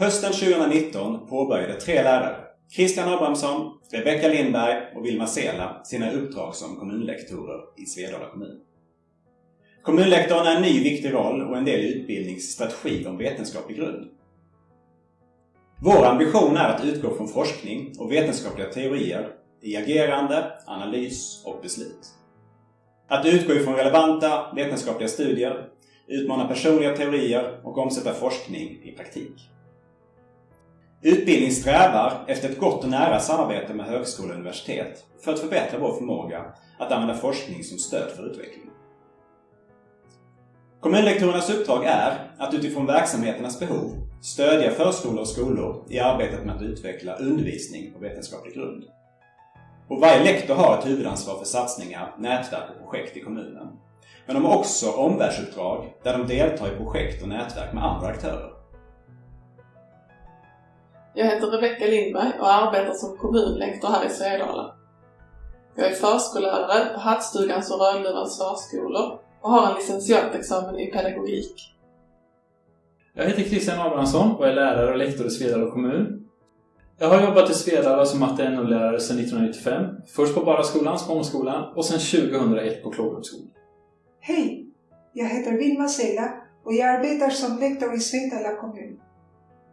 Hösten 2019 påbörjade tre lärare, Christian Abrahamsson, Rebecka Lindberg och Vilma Sela, sina uppdrag som kommunlektorer i Svedala kommun. Kommunlektorn är en ny viktig roll och en del i utbildningsstrategi om vetenskaplig grund. Vår ambition är att utgå från forskning och vetenskapliga teorier i agerande, analys och beslut. Att utgå ifrån relevanta vetenskapliga studier, utmana personliga teorier och omsätta forskning i praktik. Utbildning strävar efter ett gott och nära samarbete med högskola och universitet för att förbättra vår förmåga att använda forskning som stöd för utveckling. Kommunlektorernas uppdrag är att utifrån verksamheternas behov stödja förskolor och skolor i arbetet med att utveckla undervisning på vetenskaplig grund. Och varje lektor har ett huvudansvar för satsningar, nätverk och projekt i kommunen. Men de har också omvärldsuppdrag där de deltar i projekt och nätverk med andra aktörer. Jag heter Rebecka Lindberg och arbetar som kommunlektor här i Svedala. Jag är förskollärare på Hattstugans och Rödluvans förskolor och har en licentiatexamen i pedagogik. Jag heter Christian Abrahamsson och är lärare och lektor i Svedala kommun. Jag har jobbat i Svedala som matte NO-lärare sedan 1995. Först på Baraskolan, Spångskolan och sedan 2001 på Klågerupsskolan. Hej! Jag heter Vilma Sela och jag arbetar som lektor i Svedala kommun.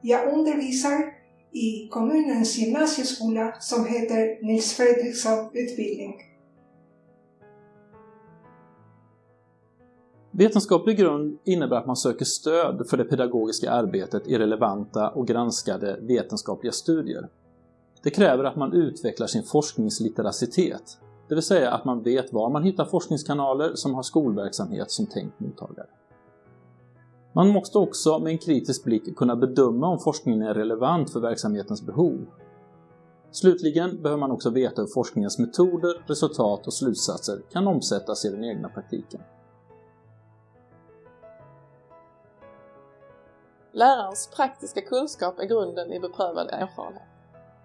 Jag undervisar i kommunens gymnasieskola som heter Nils Fredriksson utbildning. Vetenskaplig grund innebär att man söker stöd för det pedagogiska arbetet i relevanta och granskade vetenskapliga studier. Det kräver att man utvecklar sin forskningslitteracitet, det vill säga att man vet var man hittar forskningskanaler som har skolverksamhet som tänkt mottagare. Man måste också med en kritisk blick kunna bedöma om forskningen är relevant för verksamhetens behov. Slutligen behöver man också veta hur forskningens metoder, resultat och slutsatser kan omsättas i den egna praktiken. Lärarens praktiska kunskap är grunden i beprövad erfarenhet.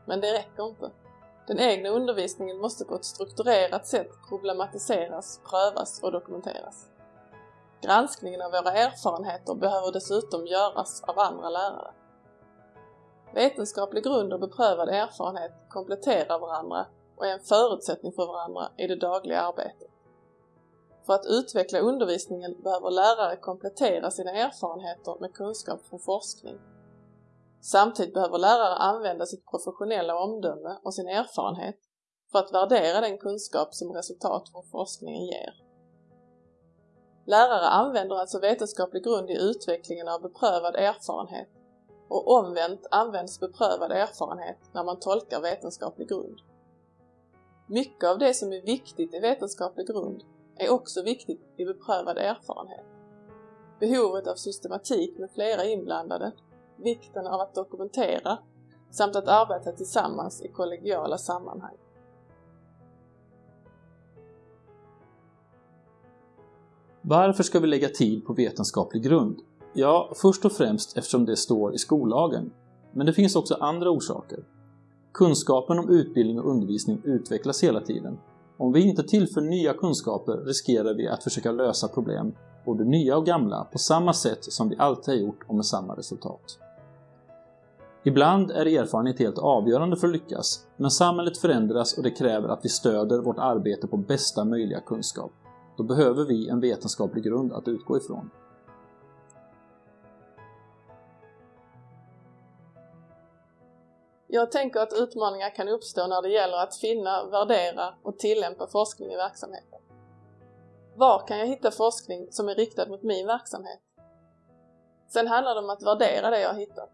Men det räcker inte. Den egna undervisningen måste på ett strukturerat sätt problematiseras, prövas och dokumenteras. Granskningen av våra erfarenheter behöver dessutom göras av andra lärare. Vetenskaplig grund och beprövad erfarenhet kompletterar varandra och är en förutsättning för varandra i det dagliga arbetet. För att utveckla undervisningen behöver lärare komplettera sina erfarenheter med kunskap från forskning. Samtidigt behöver lärare använda sitt professionella omdöme och sin erfarenhet för att värdera den kunskap som resultat från forskningen ger. Lärare använder alltså vetenskaplig grund i utvecklingen av beprövad erfarenhet och omvänt används beprövad erfarenhet när man tolkar vetenskaplig grund. Mycket av det som är viktigt i vetenskaplig grund är också viktigt i beprövad erfarenhet. Behovet av systematik med flera inblandade, vikten av att dokumentera samt att arbeta tillsammans i kollegiala sammanhang. Varför ska vi lägga tid på vetenskaplig grund? Ja, först och främst eftersom det står i skollagen. Men det finns också andra orsaker. Kunskapen om utbildning och undervisning utvecklas hela tiden. Om vi inte tillför nya kunskaper riskerar vi att försöka lösa problem, både nya och gamla, på samma sätt som vi alltid har gjort och med samma resultat. Ibland är erfarenhet helt avgörande för att lyckas, men samhället förändras och det kräver att vi stöder vårt arbete på bästa möjliga kunskap. Då behöver vi en vetenskaplig grund att utgå ifrån. Jag tänker att utmaningar kan uppstå när det gäller att finna, värdera och tillämpa forskning i verksamheten. Var kan jag hitta forskning som är riktad mot min verksamhet? Sen handlar det om att värdera det jag har hittat.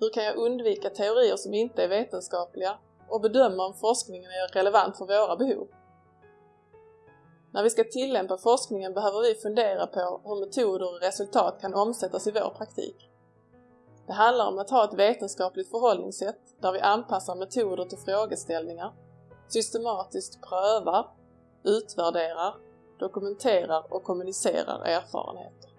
Hur kan jag undvika teorier som inte är vetenskapliga och bedöma om forskningen är relevant för våra behov? När vi ska tillämpa forskningen behöver vi fundera på hur metoder och resultat kan omsättas i vår praktik. Det handlar om att ha ett vetenskapligt förhållningssätt där vi anpassar metoder till frågeställningar, systematiskt prövar, utvärderar, dokumenterar och kommunicerar erfarenheter.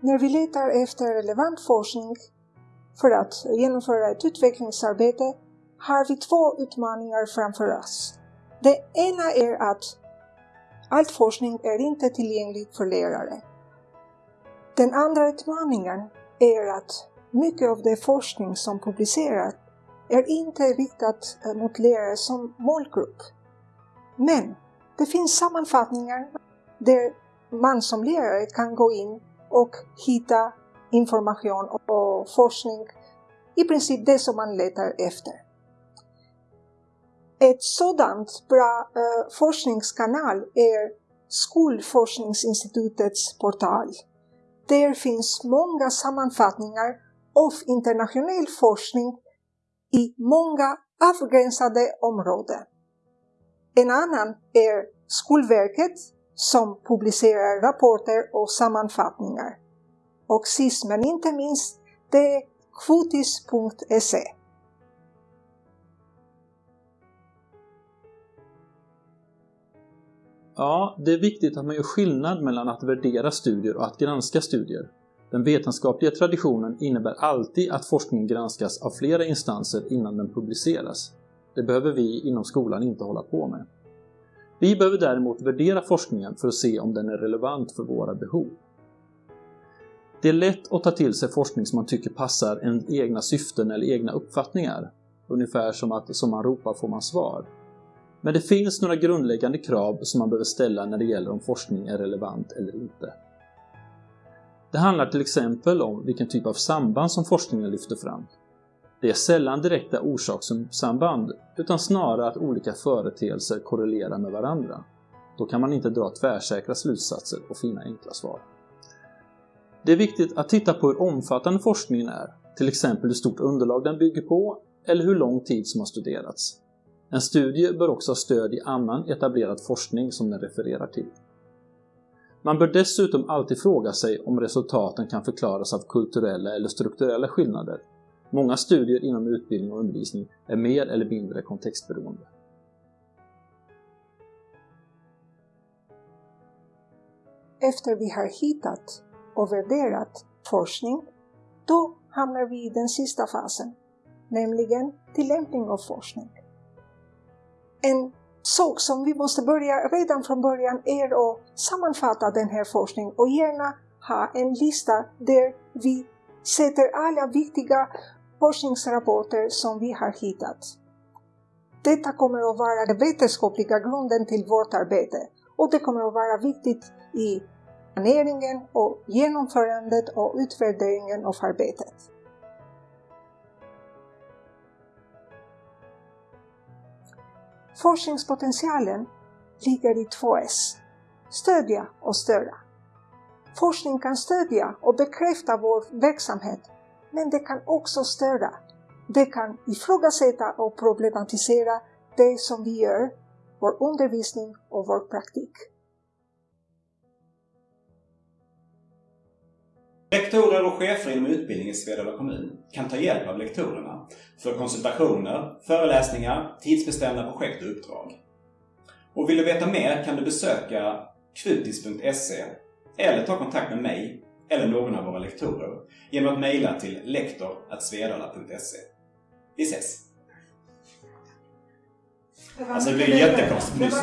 När vi letar efter relevant forskning för att genomföra ett utvecklingsarbete har vi två utmaningar framför oss. Det ena är att all forskning är inte tillgänglig för lärare. Den andra utmaningen är att mycket av den forskning som publiceras är inte riktat eh, mot lärare som målgrupp. Men det finns sammanfattningar där man som lärare kan gå in och hitta information och forskning, i princip det som man letar efter. Ett sådant bra eh, forskningskanal är Skolforskningsinstitutets portal. Där finns många sammanfattningar av internationell forskning i många avgränsade områden. En annan är Skolverket som publicerar rapporter och sammanfattningar. Och sist men inte minst, det är kvotis.se. Ja, det är viktigt att man gör skillnad mellan att värdera studier och att granska studier. Den vetenskapliga traditionen innebär alltid att forskningen granskas av flera instanser innan den publiceras. Det behöver vi inom skolan inte hålla på med. Vi behöver däremot värdera forskningen för att se om den är relevant för våra behov. Det är lätt att ta till sig forskning som man tycker passar ens egna syften eller egna uppfattningar. Ungefär som att som man ropar får man svar. Men det finns några grundläggande krav som man behöver ställa när det gäller om forskning är relevant eller inte. Det handlar till exempel om vilken typ av samband som forskningen lyfter fram. Det är sällan direkta orsakssamband, utan snarare att olika företeelser korrelerar med varandra. Då kan man inte dra tvärsäkra slutsatser och finna enkla svar. Det är viktigt att titta på hur omfattande forskningen är, till exempel hur stort underlag den bygger på eller hur lång tid som har studerats. En studie bör också ha stöd i annan etablerad forskning som den refererar till. Man bör dessutom alltid fråga sig om resultaten kan förklaras av kulturella eller strukturella skillnader. Många studier inom utbildning och undervisning är mer eller mindre kontextberoende. Efter vi har hittat och värderat forskning, då hamnar vi i den sista fasen, nämligen tillämpning av forskning. En sak som vi måste börja redan från början är att sammanfatta den här forskningen och gärna ha en lista där vi sätter alla viktiga forskningsrapporter som vi har hittat. Detta kommer att vara den vetenskapliga grunden till vårt arbete och det kommer att vara viktigt i planeringen och genomförandet och utvärderingen av arbetet. Forskningspotentialen ligger i två S. Stödja och störa. Forskning kan stödja och bekräfta vår verksamhet, men det kan också störa. Det kan ifrågasätta och problematisera det som vi gör, vår undervisning och vår praktik. Rektorer och chefer inom utbildning i Svedala kommun kan ta hjälp av lektorerna för konsultationer, föreläsningar, tidsbestämda projekt och uppdrag. Och vill du veta mer kan du besöka kvutis.se eller ta kontakt med mig eller någon av våra lektorer genom att mejla till lektor.svedala.se. Vi ses! Alltså det blir jättekonstigt.